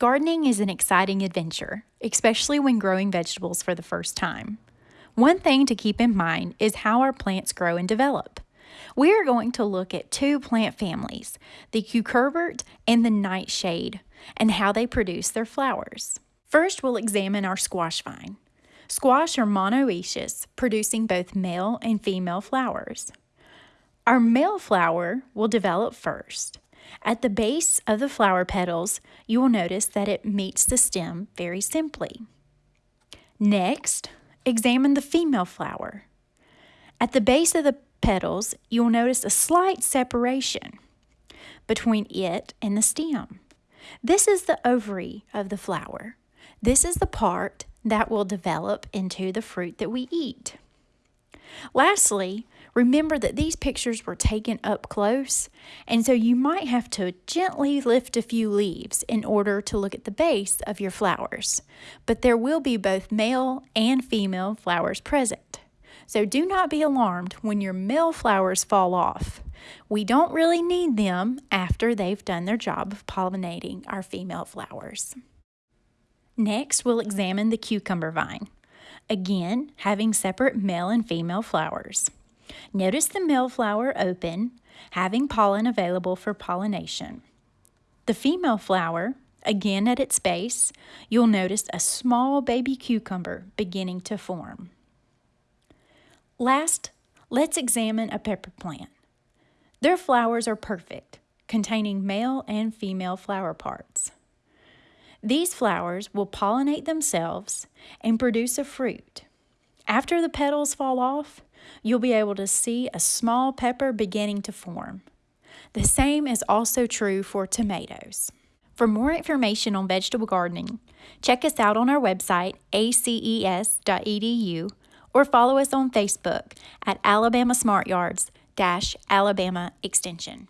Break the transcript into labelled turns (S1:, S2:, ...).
S1: Gardening is an exciting adventure, especially when growing vegetables for the first time. One thing to keep in mind is how our plants grow and develop. We are going to look at two plant families, the cucurbit and the nightshade, and how they produce their flowers. First, we'll examine our squash vine. Squash are monoecious, producing both male and female flowers. Our male flower will develop first. At the base of the flower petals, you will notice that it meets the stem very simply. Next, examine the female flower. At the base of the petals, you will notice a slight separation between it and the stem. This is the ovary of the flower. This is the part that will develop into the fruit that we eat. Lastly, remember that these pictures were taken up close, and so you might have to gently lift a few leaves in order to look at the base of your flowers. But there will be both male and female flowers present. So do not be alarmed when your male flowers fall off. We don't really need them after they've done their job of pollinating our female flowers. Next, we'll examine the cucumber vine. Again, having separate male and female flowers. Notice the male flower open, having pollen available for pollination. The female flower, again at its base, you'll notice a small baby cucumber beginning to form. Last, let's examine a pepper plant. Their flowers are perfect, containing male and female flower parts. These flowers will pollinate themselves and produce a fruit. After the petals fall off, you'll be able to see a small pepper beginning to form. The same is also true for tomatoes. For more information on vegetable gardening, check us out on our website, aces.edu, or follow us on Facebook at Alabama Smart Yards Alabama Extension.